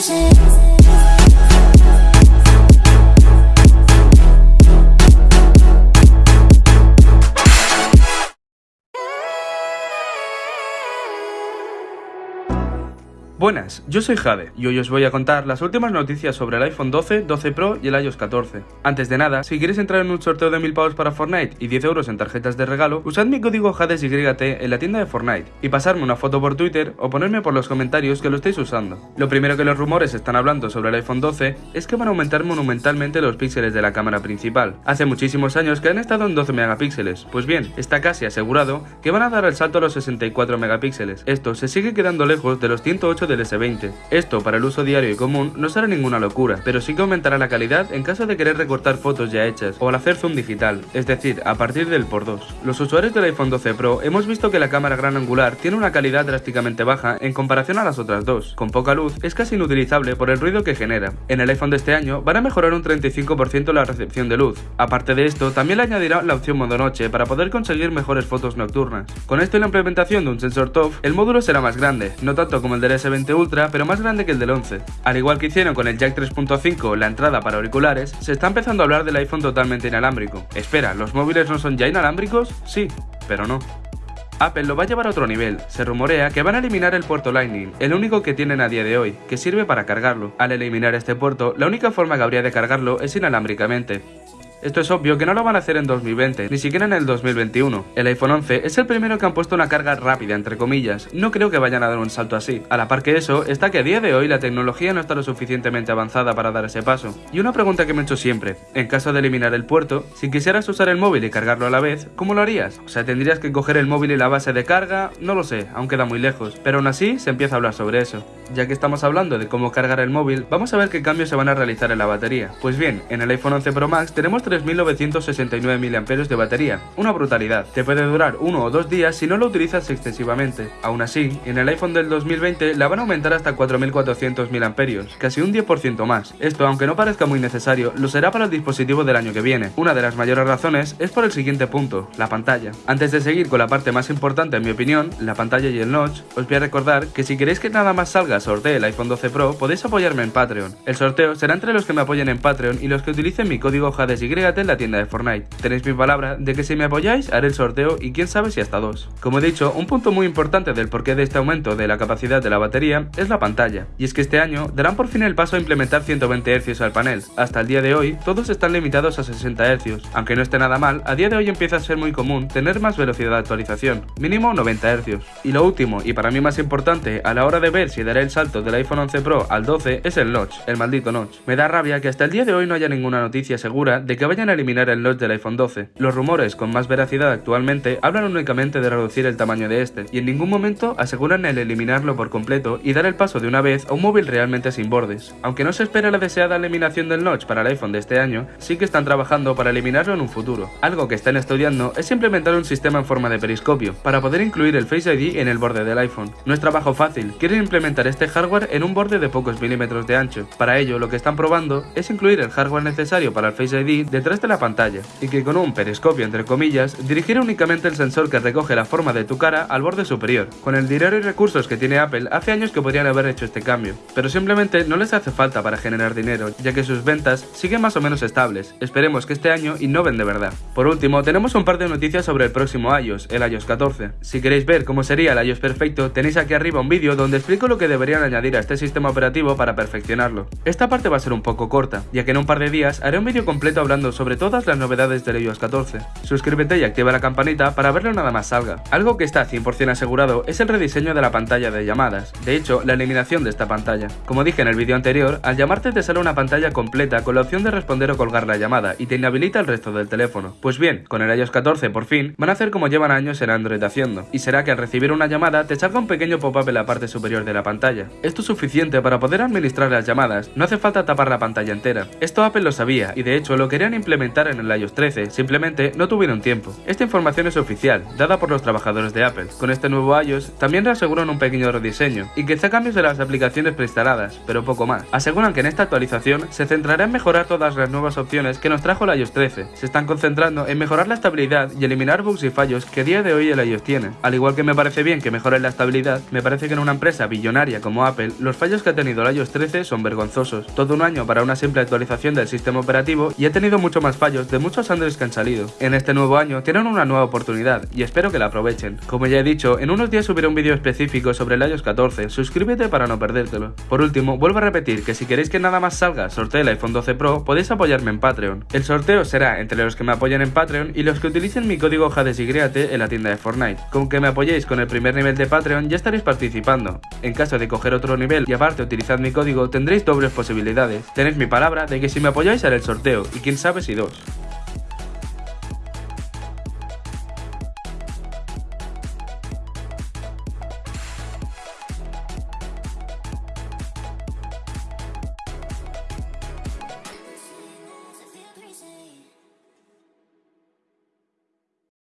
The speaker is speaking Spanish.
places Buenas, yo soy Jade y hoy os voy a contar las últimas noticias sobre el iPhone 12, 12 Pro y el iOS 14. Antes de nada, si queréis entrar en un sorteo de 1000 pavos para Fortnite y 10 euros en tarjetas de regalo, usad mi código JADESYT en la tienda de Fortnite y pasarme una foto por Twitter o ponerme por los comentarios que lo estéis usando. Lo primero que los rumores están hablando sobre el iPhone 12 es que van a aumentar monumentalmente los píxeles de la cámara principal. Hace muchísimos años que han estado en 12 megapíxeles, pues bien, está casi asegurado que van a dar el salto a los 64 megapíxeles. Esto se sigue quedando lejos de los 108 del S20. Esto para el uso diario y común no será ninguna locura, pero sí que aumentará la calidad en caso de querer recortar fotos ya hechas o al hacer zoom digital, es decir, a partir del por 2. Los usuarios del iPhone 12 Pro hemos visto que la cámara gran angular tiene una calidad drásticamente baja en comparación a las otras dos. Con poca luz es casi inutilizable por el ruido que genera. En el iPhone de este año van a mejorar un 35% la recepción de luz. Aparte de esto, también le añadirá la opción modo noche para poder conseguir mejores fotos nocturnas. Con esto y la implementación de un sensor TOF, el módulo será más grande, no tanto como el del S20 Ultra pero más grande que el del 11. Al igual que hicieron con el jack 3.5, la entrada para auriculares, se está empezando a hablar del iPhone totalmente inalámbrico. Espera, ¿los móviles no son ya inalámbricos? Sí, pero no. Apple lo va a llevar a otro nivel. Se rumorea que van a eliminar el puerto Lightning, el único que tienen a día de hoy, que sirve para cargarlo. Al eliminar este puerto, la única forma que habría de cargarlo es inalámbricamente. Esto es obvio que no lo van a hacer en 2020, ni siquiera en el 2021. El iPhone 11 es el primero que han puesto una carga rápida, entre comillas. No creo que vayan a dar un salto así. A la par que eso, está que a día de hoy la tecnología no está lo suficientemente avanzada para dar ese paso. Y una pregunta que me he hecho siempre, en caso de eliminar el puerto, si quisieras usar el móvil y cargarlo a la vez, ¿cómo lo harías? O sea, tendrías que coger el móvil y la base de carga, no lo sé, aún queda muy lejos, pero aún así se empieza a hablar sobre eso. Ya que estamos hablando de cómo cargar el móvil, vamos a ver qué cambios se van a realizar en la batería. Pues bien, en el iPhone 11 Pro Max tenemos 3969 mAh de batería, una brutalidad. Te puede durar uno o dos días si no lo utilizas excesivamente. Aún así, en el iPhone del 2020 la van a aumentar hasta 4400 mAh, casi un 10% más. Esto, aunque no parezca muy necesario, lo será para el dispositivo del año que viene. Una de las mayores razones es por el siguiente punto, la pantalla. Antes de seguir con la parte más importante en mi opinión, la pantalla y el notch, os voy a recordar que si queréis que nada más salga sorteo el iPhone 12 Pro, podéis apoyarme en Patreon. El sorteo será entre los que me apoyen en Patreon y los que utilicen mi código En la tienda de Fortnite. Tenéis mi palabra de que si me apoyáis, haré el sorteo y quién sabe si hasta dos. Como he dicho, un punto muy importante del porqué de este aumento de la capacidad de la batería es la pantalla. Y es que este año darán por fin el paso a implementar 120 Hz al panel. Hasta el día de hoy, todos están limitados a 60 Hz. Aunque no esté nada mal, a día de hoy empieza a ser muy común tener más velocidad de actualización, mínimo 90 Hz. Y lo último, y para mí más importante, a la hora de ver si daré el salto de del iPhone 11 Pro al 12 es el notch, el maldito notch. Me da rabia que hasta el día de hoy no haya ninguna noticia segura de que vayan a eliminar el notch del iPhone 12. Los rumores con más veracidad actualmente hablan únicamente de reducir el tamaño de este, y en ningún momento aseguran el eliminarlo por completo y dar el paso de una vez a un móvil realmente sin bordes. Aunque no se espera la deseada eliminación del notch para el iPhone de este año, sí que están trabajando para eliminarlo en un futuro. Algo que están estudiando es implementar un sistema en forma de periscopio, para poder incluir el Face ID en el borde del iPhone. No es trabajo fácil, quieren implementar este hardware en un borde de pocos milímetros de ancho. Para ello, lo que están probando es incluir el hardware necesario para el Face ID detrás de la pantalla, y que con un periscopio entre comillas, dirigir únicamente el sensor que recoge la forma de tu cara al borde superior. Con el dinero y recursos que tiene Apple, hace años que podrían haber hecho este cambio, pero simplemente no les hace falta para generar dinero, ya que sus ventas siguen más o menos estables. Esperemos que este año innoven de verdad. Por último, tenemos un par de noticias sobre el próximo iOS, el iOS 14. Si queréis ver cómo sería el iOS perfecto, tenéis aquí arriba un vídeo donde explico lo que deberían añadir a este sistema operativo para perfeccionarlo. Esta parte va a ser un poco corta, ya que en un par de días haré un vídeo completo hablando sobre todas las novedades del iOS 14. Suscríbete y activa la campanita para verlo nada más salga. Algo que está 100% asegurado es el rediseño de la pantalla de llamadas, de hecho, la eliminación de esta pantalla. Como dije en el vídeo anterior, al llamarte te sale una pantalla completa con la opción de responder o colgar la llamada y te inhabilita el resto del teléfono. Pues bien, con el iOS 14 por fin, van a hacer como llevan años en Android haciendo, y será que al recibir una llamada te salga un pequeño pop-up en la parte superior de la pantalla. Esto suficiente para poder administrar las llamadas, no hace falta tapar la pantalla entera. Esto Apple lo sabía y de hecho lo quería implementar en el iOS 13, simplemente no tuvieron tiempo. Esta información es oficial, dada por los trabajadores de Apple. Con este nuevo iOS también reaseguran un pequeño rediseño y quizá cambios de las aplicaciones preinstaladas, pero poco más. Aseguran que en esta actualización se centrará en mejorar todas las nuevas opciones que nos trajo el iOS 13. Se están concentrando en mejorar la estabilidad y eliminar bugs y fallos que a día de hoy el iOS tiene. Al igual que me parece bien que mejoren la estabilidad, me parece que en una empresa billonaria como Apple, los fallos que ha tenido el iOS 13 son vergonzosos. Todo un año para una simple actualización del sistema operativo y ha tenido mucho más fallos de muchos Androids que han salido. En este nuevo año tienen una nueva oportunidad y espero que la aprovechen. Como ya he dicho, en unos días subiré un vídeo específico sobre el iOS 14, suscríbete para no perdértelo. Por último, vuelvo a repetir que si queréis que nada más salga sortee el iPhone 12 Pro, podéis apoyarme en Patreon. El sorteo será entre los que me apoyen en Patreon y los que utilicen mi código JADESYGREATE en la tienda de Fortnite. Con que me apoyéis con el primer nivel de Patreon ya estaréis participando. En caso de coger otro nivel y aparte utilizar mi código tendréis dobles posibilidades. Tenéis mi palabra de que si me apoyáis haré el sorteo y quién sabe si dos.